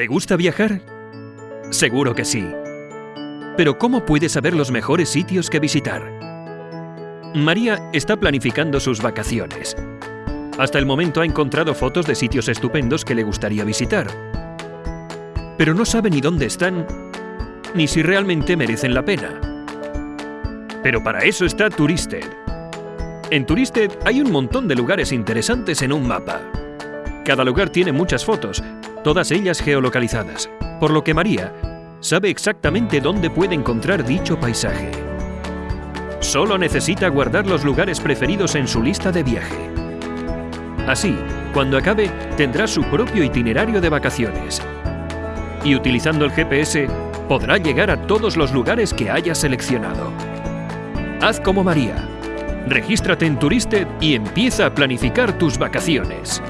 ¿Te gusta viajar? Seguro que sí. Pero ¿cómo puedes saber los mejores sitios que visitar? María está planificando sus vacaciones. Hasta el momento ha encontrado fotos de sitios estupendos que le gustaría visitar. Pero no sabe ni dónde están, ni si realmente merecen la pena. Pero para eso está Turisted. En Turisted hay un montón de lugares interesantes en un mapa. Cada lugar tiene muchas fotos, todas ellas geolocalizadas, por lo que María sabe exactamente dónde puede encontrar dicho paisaje. Solo necesita guardar los lugares preferidos en su lista de viaje. Así, cuando acabe, tendrá su propio itinerario de vacaciones. Y utilizando el GPS, podrá llegar a todos los lugares que haya seleccionado. Haz como María. Regístrate en Turisted y empieza a planificar tus vacaciones.